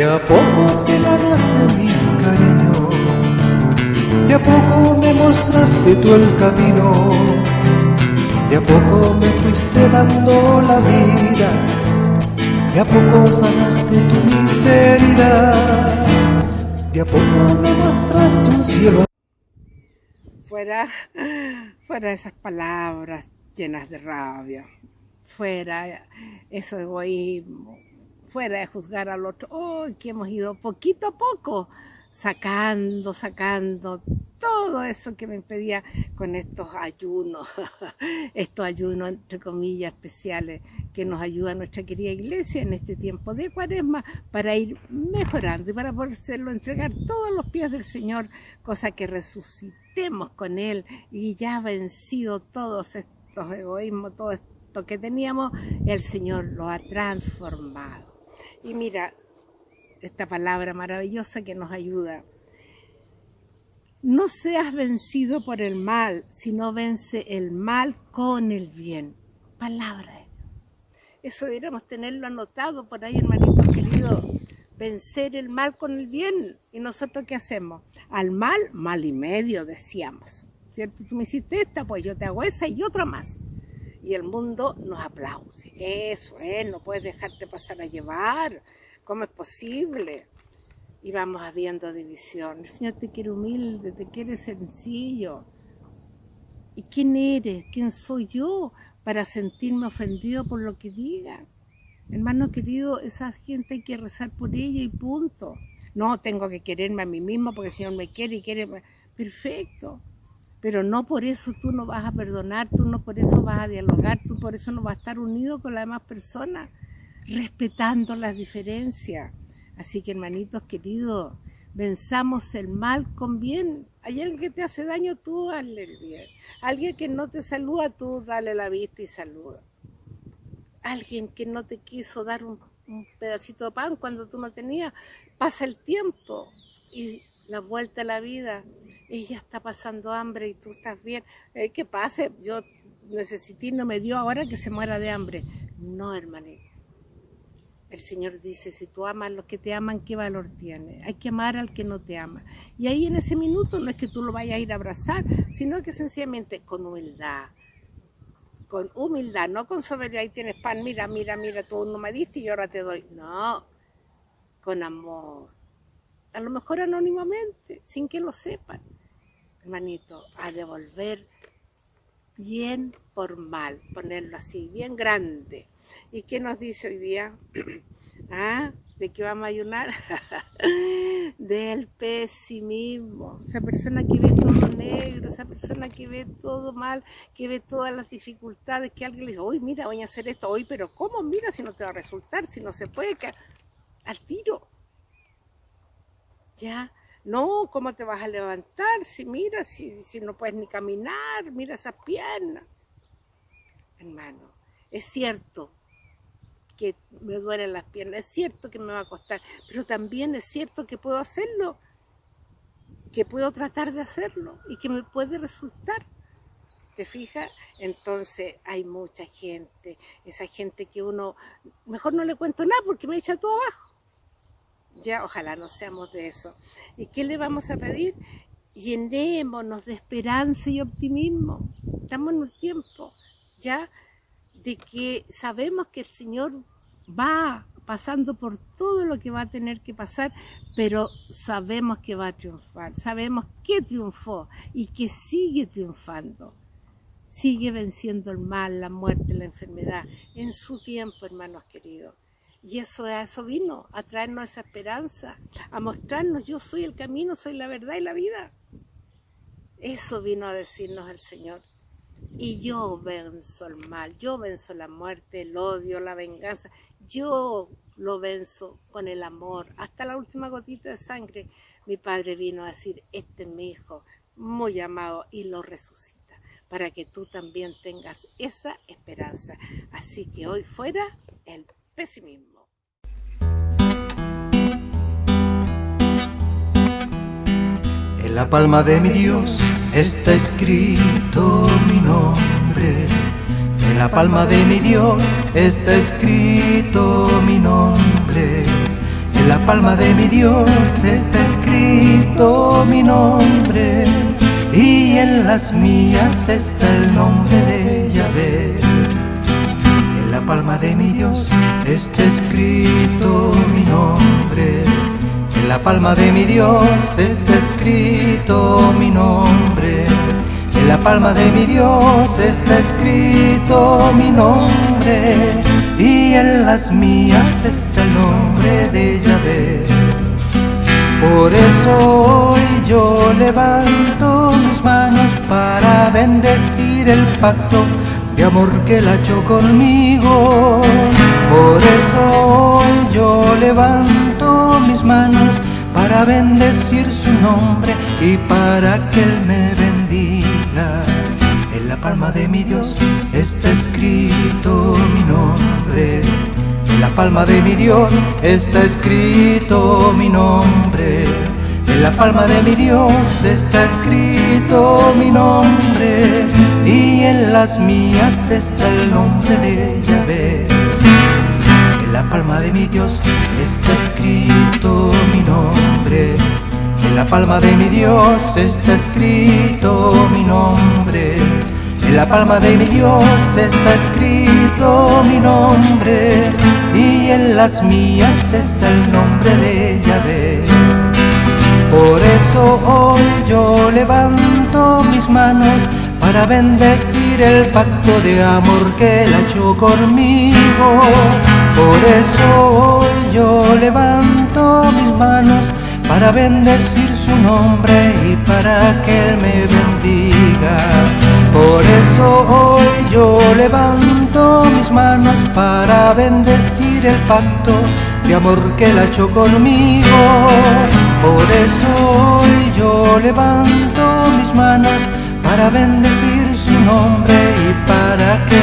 De a poco te ganaste mi cariño, de a poco me mostraste tú el camino, de a poco me fuiste dando la vida, de a poco sanaste tu miseria, de a poco me mostraste un cielo. Fuera, fuera esas palabras llenas de rabia, fuera eso egoísmo, fuera de juzgar al otro, oh, que hemos ido poquito a poco sacando, sacando todo eso que me impedía con estos ayunos, estos ayunos entre comillas especiales que nos ayuda nuestra querida iglesia en este tiempo de cuaresma para ir mejorando y para poderlo entregar todos los pies del Señor, cosa que resucitemos con Él y ya vencido todos estos egoísmos, todo esto que teníamos, el Señor lo ha transformado. Y mira, esta palabra maravillosa que nos ayuda. No seas vencido por el mal, sino vence el mal con el bien. Palabra. Eso deberíamos tenerlo anotado por ahí, hermanitos queridos. Vencer el mal con el bien. ¿Y nosotros qué hacemos? Al mal, mal y medio, decíamos. ¿Cierto? Tú me hiciste esta, pues yo te hago esa y otra más. Y el mundo nos aplaude. Eso es, no puedes dejarte pasar a llevar. ¿Cómo es posible? Y vamos habiendo división. El Señor te quiere humilde, te quiere sencillo. ¿Y quién eres? ¿Quién soy yo para sentirme ofendido por lo que diga? Hermano querido, esa gente hay que rezar por ella y punto. No tengo que quererme a mí mismo porque el Señor me quiere y quiere... Perfecto. Pero no por eso tú no vas a perdonar, tú no por eso vas a dialogar, tú por eso no vas a estar unido con las demás personas respetando las diferencias. Así que hermanitos queridos, venzamos el mal con bien. Hay alguien que te hace daño, tú dale el bien. Alguien que no te saluda, tú dale la vista y saluda. Alguien que no te quiso dar un, pedacito de pan cuando tú no tenías, pasa el tiempo y la vuelta a la vida, ella está pasando hambre y tú estás bien. Eh, ¿Qué pase? Yo necesité, no me dio ahora que se muera de hambre. No, hermanito. El Señor dice, si tú amas a los que te aman, ¿qué valor tiene? Hay que amar al que no te ama. Y ahí en ese minuto no es que tú lo vayas a ir a abrazar, sino que sencillamente con humildad, con humildad, no con soberbia, ahí tienes pan, mira, mira, mira, tú no me diste y ahora te doy. No, con amor. A lo mejor anónimamente, sin que lo sepan. Hermanito, a devolver bien por mal, ponerlo así, bien grande. ¿Y qué nos dice hoy día? ¿Ah? ¿De qué vamos a ayunar? Del pesimismo. Esa persona que ve todo negro, esa persona que ve todo mal, que ve todas las dificultades, que alguien le dice, hoy mira, voy a hacer esto, hoy, pero ¿cómo? Mira si no te va a resultar, si no se puede, que al tiro. ¿Ya? No, ¿cómo te vas a levantar? Si mira, si, si no puedes ni caminar, mira esas piernas. Hermano, es cierto, que me duelen las piernas, es cierto que me va a costar, pero también es cierto que puedo hacerlo, que puedo tratar de hacerlo y que me puede resultar. ¿Te fijas? Entonces hay mucha gente, esa gente que uno, mejor no le cuento nada porque me echa todo abajo. Ya, ojalá no seamos de eso. ¿Y qué le vamos a pedir? Llenémonos de esperanza y optimismo. Estamos en un tiempo, ya, de que sabemos que el Señor va pasando por todo lo que va a tener que pasar, pero sabemos que va a triunfar, sabemos que triunfó y que sigue triunfando. Sigue venciendo el mal, la muerte, la enfermedad, en su tiempo, hermanos queridos. Y eso, eso vino, a traernos esa esperanza, a mostrarnos yo soy el camino, soy la verdad y la vida. Eso vino a decirnos el Señor. Y yo venzo el mal, yo venzo la muerte, el odio, la venganza. Yo lo venzo con el amor. Hasta la última gotita de sangre, mi padre vino a decir, este es mi hijo, muy amado, y lo resucita para que tú también tengas esa esperanza. Así que hoy fuera el En la palma de mi Dios está escrito mi nombre. En la palma de mi Dios está escrito mi nombre. la palma de mi Dios está escrito mi nombre y en las mías está el nombre. En palma de mi Dios está escrito mi nombre. En la palma de mi Dios está escrito mi nombre. En la palma de mi Dios está escrito mi nombre y en las mías está el nombre de Yahvé. Por eso hoy yo levanto mis manos para bendecir el pacto amor que él ha hecho conmigo. Por eso hoy yo levanto mis manos para bendecir su nombre y para que él me bendiga. En la palma de mi Dios está escrito mi nombre en la palma de mi Dios está escrito mi nombre. En la palma de mi Dios está escrito mi nombre. Y en las mías está el nombre de Yahvé. En la palma de mi Dios está escrito mi nombre. En la palma de mi Dios está escrito mi nombre. En la palma de mi Dios está escrito mi nombre y en las mías está el nombre de Yahvé. Eso hoy yo levanto mis manos para bendecir el pacto de amor que él ha hecho conmigo. Por eso hoy yo levanto mis manos para bendecir su nombre y para que él me bendiga. Por eso hoy yo levanto mis manos para bendecir el pacto de amor que él ha hecho conmigo. Por eso hoy yo levanto mis manos para bendecir su nombre y para que